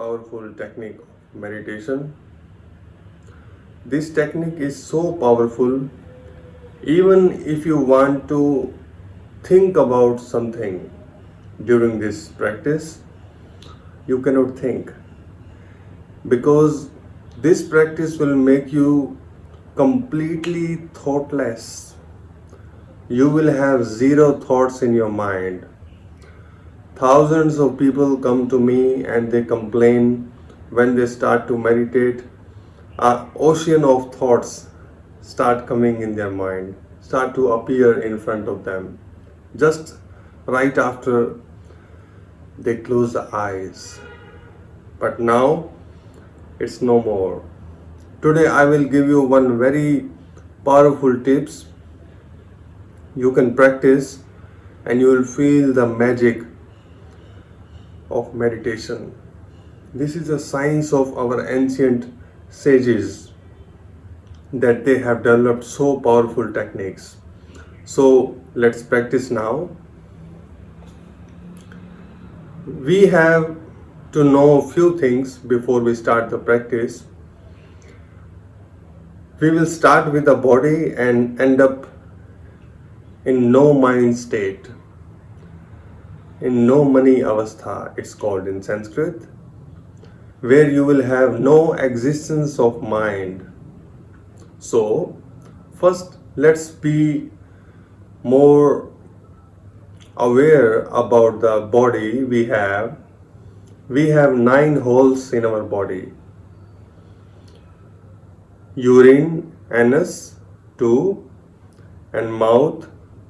powerful technique of meditation. This technique is so powerful even if you want to think about something during this practice you cannot think. Because this practice will make you completely thoughtless. You will have zero thoughts in your mind thousands of people come to me and they complain when they start to meditate. An ocean of thoughts start coming in their mind start to appear in front of them. Just right after they close the eyes. But now it's no more. Today i will give you one very powerful tips. You can practice and you will feel the magic of meditation. This is a science of our ancient sages that they have developed so powerful techniques. So let's practice now. We have to know a few things before we start the practice. We will start with the body and end up in no mind state in unmani avastha it's called in sanskrit where you will have no existence of mind. So first let's be more aware about the body we have. We have nine holes in our body. Urine anus two and mouth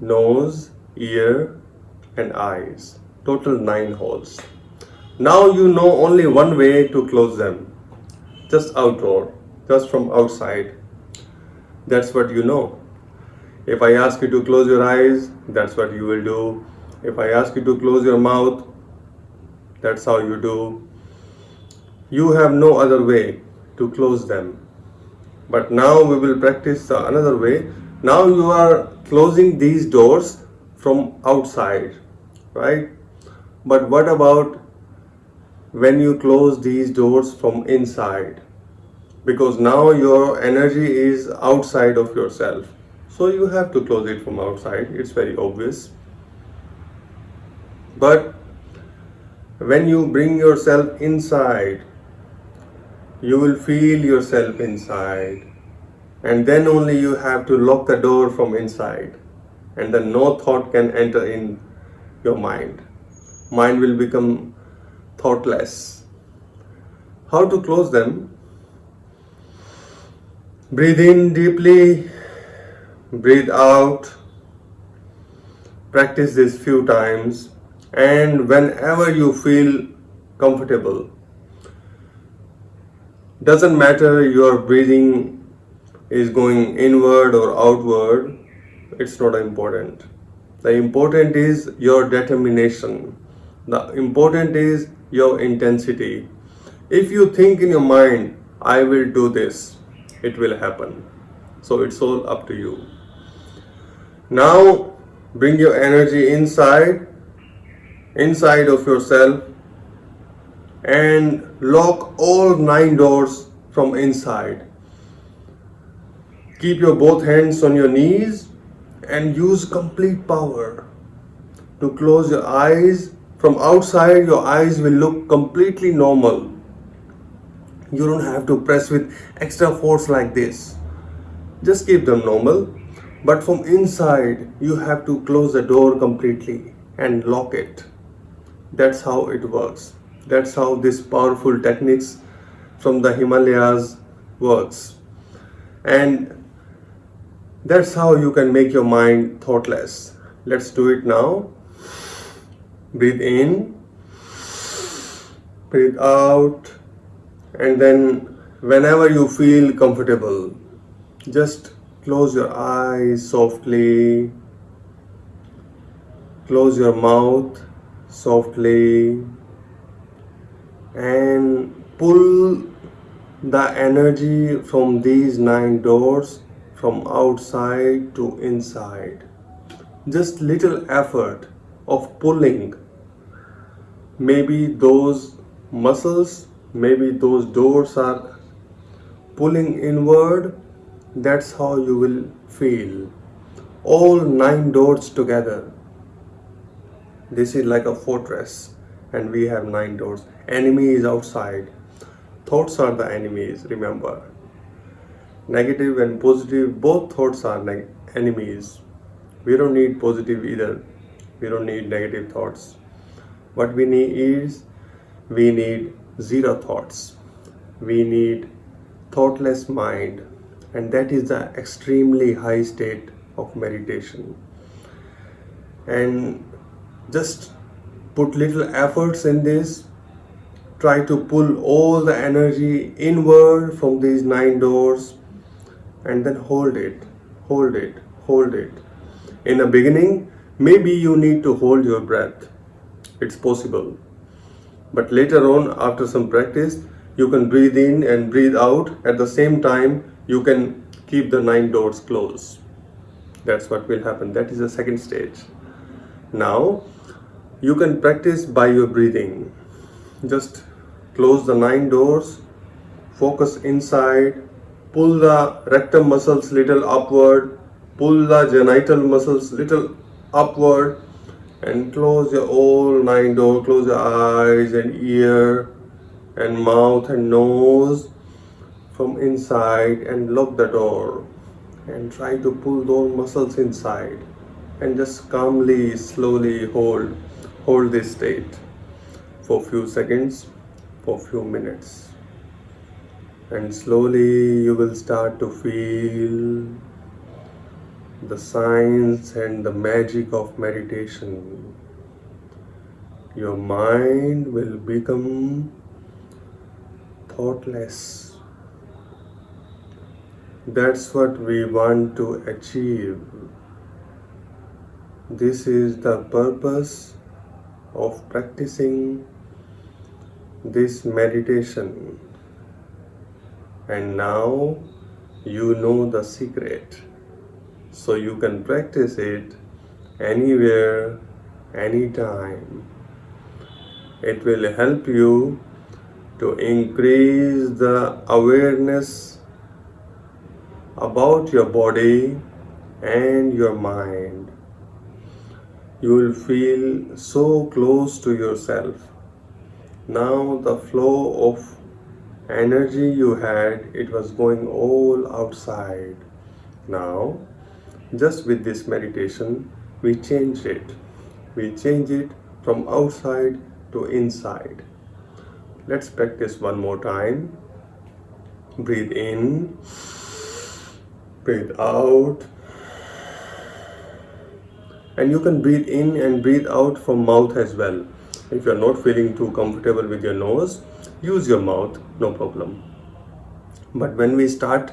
nose ear and eyes total nine holes now you know only one way to close them just outdoor just from outside that's what you know if I ask you to close your eyes, that's what you will do. If I ask you to close your mouth, that's how you do. You have no other way to close them. But now we will practice another way. Now you are closing these doors from outside, right? But what about when you close these doors from inside? Because now your energy is outside of yourself. So you have to close it from outside. It's very obvious. But when you bring yourself inside you will feel yourself inside. And then only you have to lock the door from inside. And then no thought can enter in your mind. Mind will become thoughtless. How to close them? Breathe in deeply. Breathe out. Practice this few times. And whenever you feel comfortable. Doesn't matter your breathing is going inward or outward. It's not important the important is your determination. The important is your intensity. If you think in your mind i will do this it will happen. So it's all up to you. Now bring your energy inside, inside of yourself and lock all nine doors from inside. Keep your both hands on your knees and use complete power to close your eyes. From outside, your eyes will look completely normal. You don't have to press with extra force like this. Just keep them normal but from inside you have to close the door completely and lock it that's how it works that's how this powerful techniques from the Himalayas works and that's how you can make your mind thoughtless. Let's do it now. Breathe in. Breathe out. And then whenever you feel comfortable just Close your eyes softly. Close your mouth softly. And pull the energy from these nine doors from outside to inside. Just little effort of pulling maybe those muscles, maybe those doors are pulling inward. That's how you will feel. All nine doors together. This is like a fortress, and we have nine doors. Enemy is outside. Thoughts are the enemies, remember. Negative and positive, both thoughts are like enemies. We don't need positive either. We don't need negative thoughts. What we need is we need zero thoughts. We need thoughtless mind, and that is the extremely high state of meditation. And just put little efforts in this try to pull all the energy inward from these nine doors and then hold it hold it hold it. In the beginning maybe you need to hold your breath. It's possible. But later on after some practice you can breathe in and breathe out. At the same time you can keep the nine doors closed. That's what will happen. That is the second stage. Now you can practice by your breathing. Just close the nine doors focus inside pull the rectum muscles little upward. Pull the genital muscles little upward. And close your all nine door, close your eyes and ear and mouth and nose from inside and lock the door. And try to pull those muscles inside. And just calmly slowly hold hold this state for few seconds for few minutes and slowly you will start to feel the signs and the magic of meditation. Your mind will become thoughtless. That's what we want to achieve. This is the purpose of practicing this meditation and now you know the secret. So you can practice it anywhere anytime. It will help you to increase the awareness about your body and your mind. You will feel so close to yourself. Now the flow of energy you had it was going all outside. Now just with this meditation we change it. We change it from outside to inside. Let's practice one more time. Breathe in. Breathe out. And you can breathe in and breathe out from mouth as well. If you're not feeling too comfortable with your nose use your mouth no problem. But when we start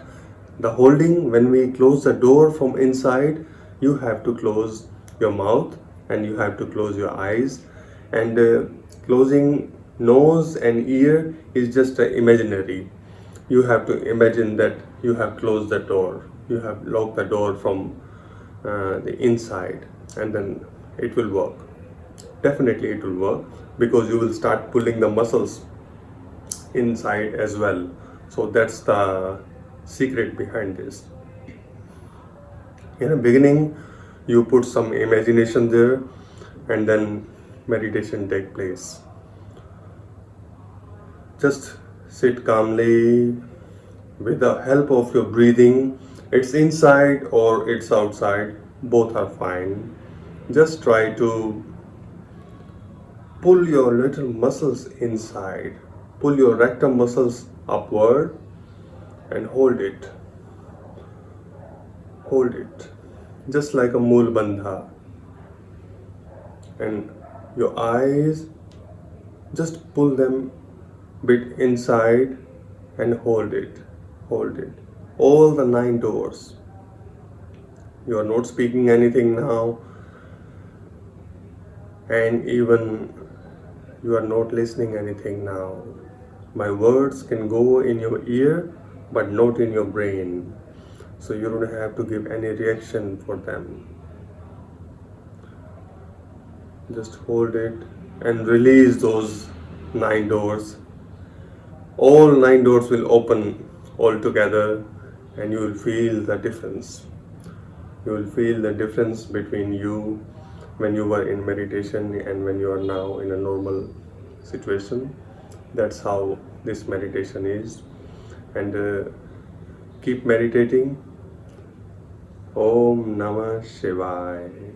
the holding when we close the door from inside you have to close your mouth and you have to close your eyes. And uh, closing nose and ear is just uh, imaginary. You have to imagine that you have closed the door. You have locked the door from uh, the inside and then it will work. Definitely it will work because you will start pulling the muscles inside as well. So that's the secret behind this. In the beginning you put some imagination there and then meditation take place. Just sit calmly. With the help of your breathing it's inside or it's outside both are fine. Just try to pull your little muscles inside pull your rectum muscles upward and hold it. Hold it. Just like a mool bandha and your eyes just pull them bit inside and hold it. Hold it. All the nine doors. You are not speaking anything now. And even you are not listening anything now my words can go in your ear but not in your brain. So you don't have to give any reaction for them. Just hold it and release those nine doors. All nine doors will open all together and you will feel the difference. You will feel the difference between you when you were in meditation and when you are now in a normal situation that's how this meditation is. And uh, keep meditating. Om namah shivaya